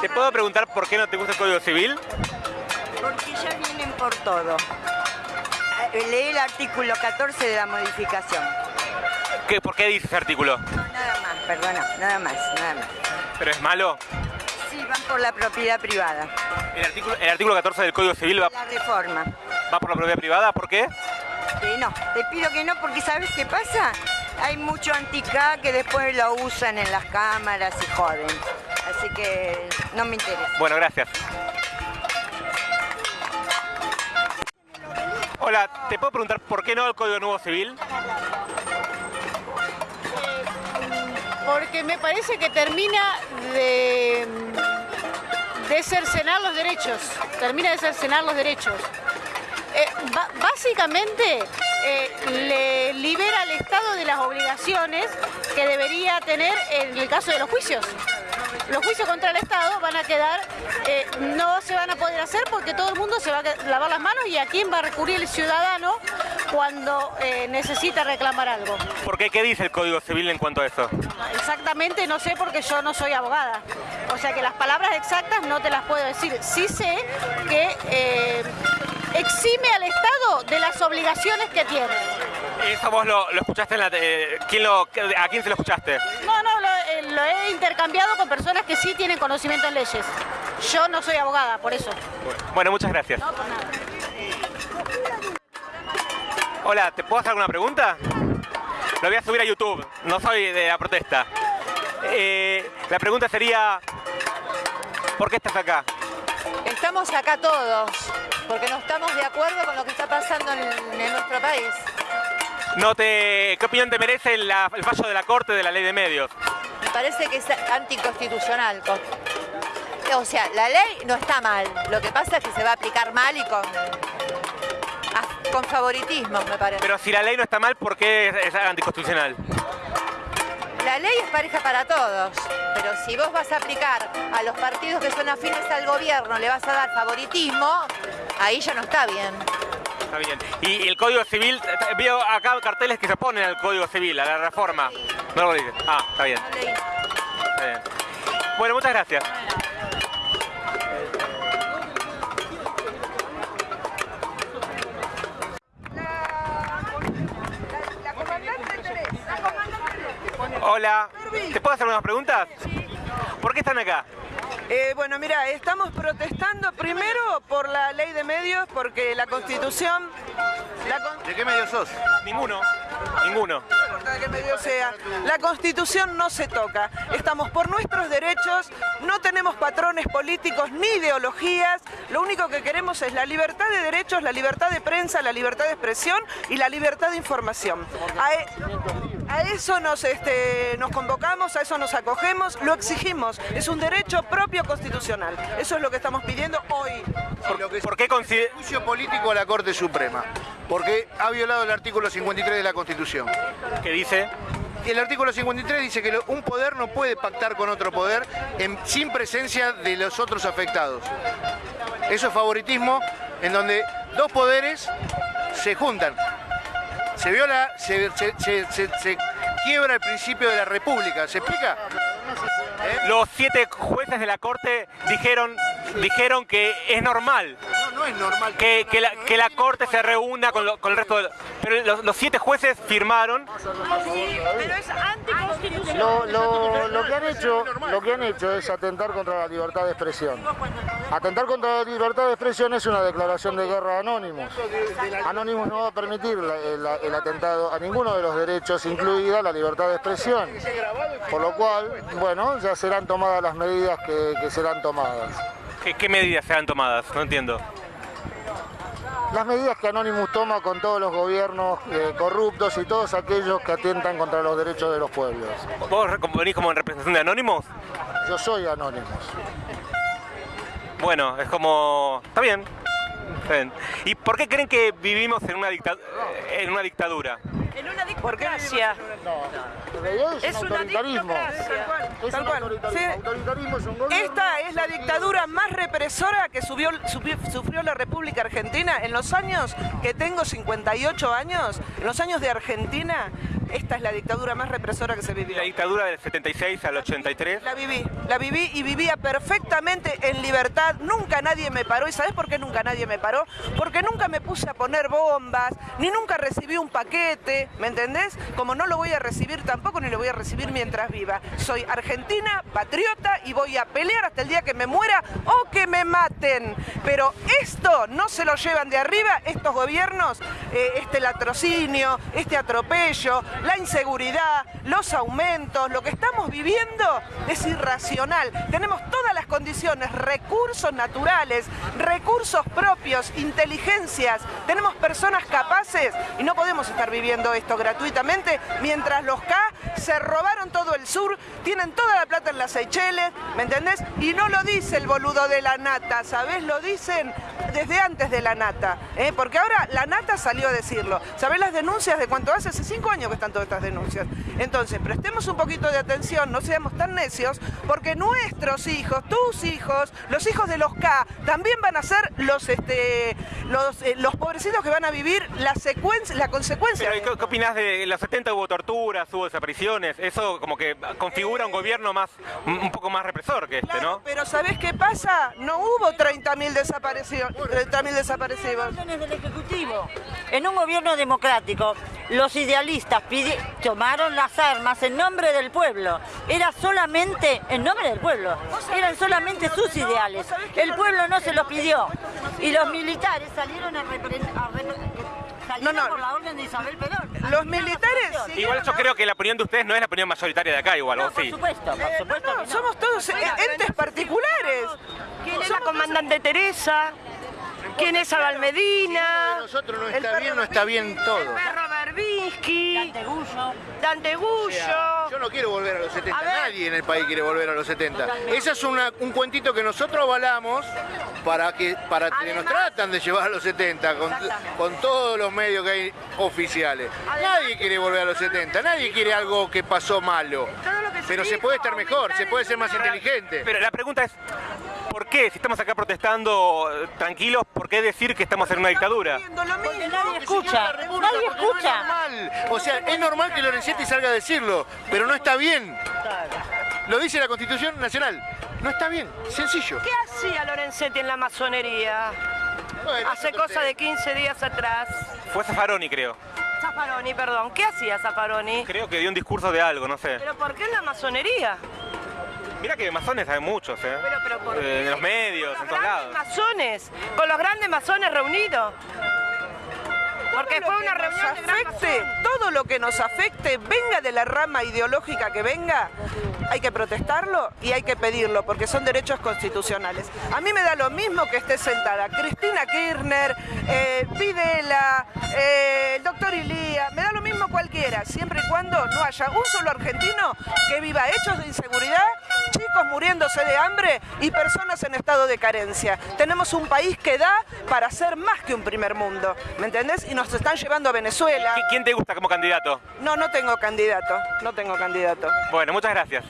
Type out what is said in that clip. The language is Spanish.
¿Te puedo preguntar por qué no te gusta el Código Civil? Porque ya vienen por todo. Eh, Leí el artículo 14 de la modificación. ¿Qué, ¿Por qué dice ese artículo? No, nada más, perdona, nada más, nada más. ¿Pero es malo? Sí, van por la propiedad privada. El artículo, el artículo 14 del Código Civil va, La reforma. va por la propiedad privada, ¿por qué? Eh, no, te pido que no, porque ¿sabes qué pasa? Hay mucho anticá que después lo usan en las cámaras y joden. Así que no me interesa. Bueno, gracias. Hola, ¿te puedo preguntar por qué no el Código Nuevo Civil? porque me parece que termina de, de cercenar los derechos, termina de cercenar los derechos. Eh, básicamente eh, le libera al Estado de las obligaciones que debería tener en el caso de los juicios. Los juicios contra el Estado van a quedar, eh, no se van a poder hacer porque todo el mundo se va a lavar las manos y a quién va a recurrir el ciudadano cuando eh, necesita reclamar algo. ¿Por qué? ¿Qué dice el Código Civil en cuanto a eso? Exactamente no sé porque yo no soy abogada. O sea que las palabras exactas no te las puedo decir. Sí sé que eh, exime al Estado de las obligaciones que tiene. ¿Eso vos lo, lo escuchaste en la... te- ¿quién lo, ¿A quién se lo escuchaste? No, no, lo, he intercambiado con personas que sí tienen conocimiento en leyes. Yo no soy abogada, por eso. Bueno, muchas gracias. No, por nada. Hola, ¿te puedo hacer alguna pregunta? Lo voy a subir a YouTube, no soy de la protesta. Eh, la pregunta sería, ¿por qué estás acá? Estamos acá todos, porque no estamos de acuerdo con lo que está pasando en, en nuestro país. No te, ¿Qué opinión te merece el fallo de la Corte de la Ley de Medios? Parece que es anticonstitucional. con- O sea, la ley no está mal, lo que pasa es que se va a aplicar mal y con, ah, con favoritismo, me parece. Pero si la ley no está mal, ¿por qué es, es anticonstitucional? La ley es pareja para todos, pero si vos vas a aplicar a los partidos que son afines al gobierno, le vas a dar favoritismo, ahí ya no está bien. Está bien. Y el Código Civil, eh, veo acá carteles que se oponen al Código Civil, a la reforma. No lo dice. Ah, está bien. Está. Bueno, muchas gracias. Hola, ¿te puedo hacer unas preguntas? ¿Por qué están acá? Eh, bueno, mira, estamos protestando primero por la ley de medios, porque la constitución... La con- ¿De qué medio sos? Ninguno. Ninguno. No importa de qué medio sea, la constitución no se toca. Estamos por nuestros derechos, no tenemos patrones políticos ni ideologías, lo único que queremos es la libertad de derechos, la libertad de prensa, la libertad de expresión y la libertad de información. A, e- a eso nos, este, nos convocamos, a eso nos acogemos, lo exigimos, es un derecho propio constitucional. Eso es lo que estamos pidiendo hoy. Que ¿Por qué consider- Juicio político a la Corte Suprema, porque ha violado el artículo 53 de la Constitución. ¿Qué dice? El artículo 53 dice que un poder no puede pactar con otro poder en- sin presencia de los otros afectados. Eso es favoritismo en donde dos poderes se juntan. Se viola, se, se- se- se- se quiebra el principio de la república. ¿Se explica? Los siete jueces de la Corte dijeron, dijeron que es normal No, no es normal. que, que la, que la Corte se reúna con, lo- con el resto de... Pero los, los siete jueces firmaron Pero es anticonstitucional. Lo, lo- lo que han hecho, lo que han hecho es atentar contra la libertad de expresión. Atentar contra la libertad de expresión es una declaración de guerra a Anonymous. Anonymous no va a permitir la- el, el atentado a ninguno de los derechos, incluida la libertad de expresión. Por lo cual, bueno, ya serán tomadas las medidas que, que serán tomadas. ¿Qué, qué medidas serán tomadas? No entiendo. Las medidas que Anonymous toma con todos los gobiernos eh, corruptos y todos aquellos que atentan contra los derechos de los pueblos. ¿Vos venís como en representación de Anónimos? Yo soy Anonymous. Bueno, es como... Está bien. Está bien. ¿Y por qué creen que vivimos en una, dicta- en una dictadura? En una ¿Por qué dictocracia. En realidad es, Es un una dictocracia. Es Tal cual. autoritarismo. Sí. Autoritarismo es un. Esta es la dictadura más represora que subió- sufrió la República Argentina en los años que tengo 58 años, en los años de Argentina. Esta es la dictadura más represora que se vivió. La dictadura del 76 al 83. La viví, la viví y vivía perfectamente en libertad. Nunca nadie me paró. ¿Y sabes por qué nunca nadie me paró? Porque nunca me puse a poner bombas, ni nunca recibí un paquete, ¿me entendés? Como no lo voy a recibir tampoco, ni lo voy a recibir mientras viva. Soy argentina, patriota y voy a pelear hasta el día que me muera o que me maten. Pero esto no se lo llevan de arriba estos gobiernos, eh, este latrocinio, este atropello, la inseguridad, los aumentos, lo que estamos viviendo es irracional. Tenemos todas las condiciones, recursos naturales, recursos propios, inteligencias, tenemos personas capaces y no podemos estar viviendo esto gratuitamente mientras los K se robaron todo el sur, tienen toda la plata en las Seychelles, ¿me entendés? Y no lo dice el boludo de la nata, ¿sabés? Lo dicen desde antes de la nata, ¿eh? porque ahora la nata salió a decirlo. ¿Sabés las denuncias de cuánto hace? Hace cinco años que están todas estas denuncias. Entonces, prestemos un poquito de atención, no seamos tan necios, porque nuestros hijos, tus hijos, los hijos de los K, también van a ser los, este, los, eh, los pobrecitos que van a vivir la secuencia, la consecuencia. Pero, ¿y ¿qué, qué opinás de los 70 hubo torturas, hubo desapariciones? Eso como que configura un gobierno más, un poco más represor que este, Claro, ¿no? pero ¿sabés qué pasa? No hubo 30.000 desaparecidos. 30.000 desaparecidos. del Ejecutivo. En un gobierno democrático, los idealistas tomaron las armas en nombre del pueblo. Era solamente en nombre del pueblo. Eran solamente sus ideales. El pueblo no se los pidió. Y los militares salieron a representar. No, no. por la orden de Isabel Perón. Los militares... Igual yo creo que la opinión de ustedes no es la opinión mayoritaria de acá, igual, No, ¿o por sí? supuesto, por supuesto No, que no. somos todos eh, entes particulares. ¿Quién es la comandante Teresa? ¿Quién es Abel Si Medina? de nosotros no está bien, no está bien todo. Berbinsky, Dante Gullo. Dante O sea, Gullo. yo no quiero volver a los 70, A ver. nadie en el país quiere volver a los 70. Ese es una- un cuentito que nosotros avalamos para que, para que nos tratan de llevar a los 70 con, con todos los medios que hay oficiales. Nadie quiere volver a los 70, nadie quiere algo que pasó malo. Todo lo que se Pero se puede estar mejor, se puede ser más inteligente. Pero la pregunta es, ¿por qué? Si estamos acá protestando tranquilos, ¿por qué decir que estamos en una dictadura? Mismo. Nadie escucha, nadie Porque no es escucha. normal. O sea, es normal que Lorenzetti salga a decirlo, pero no está bien. Lo dice la Constitución Nacional. No está bien, sencillo. ¿Qué hacía Lorenzetti en la masonería? Bueno, Hace cosa de 15 días atrás. Fue Zaffaroni, creo. Zaffaroni, perdón. ¿Qué hacía Zaffaroni? Creo que dio un discurso de algo, no sé. ¿Pero por qué en la masonería? Mira que masones hay muchos, ¿eh? Pero, pero ¿por Eh, qué? en los medios, Con en los todos grandes lados. masones, con los grandes masones reunidos. Porque fue una que nos reunión de gran afecte, masón. todo lo que nos afecte, venga de la rama ideológica que venga, hay que protestarlo y hay que pedirlo, porque son derechos constitucionales. A mí me da lo mismo que esté sentada Cristina Kirchner, eh, Videla, eh, el doctor Ilía, me da lo mismo cualquiera, siempre y cuando no haya un solo argentino que viva hechos de inseguridad, muriéndose de hambre y personas en estado de carencia. Tenemos un país que da para ser más que un primer mundo, ¿me entendés? Y nos están llevando a Venezuela. ¿Qui- ¿Quién te gusta como candidato? No, no tengo candidato, no tengo candidato. Bueno, muchas gracias.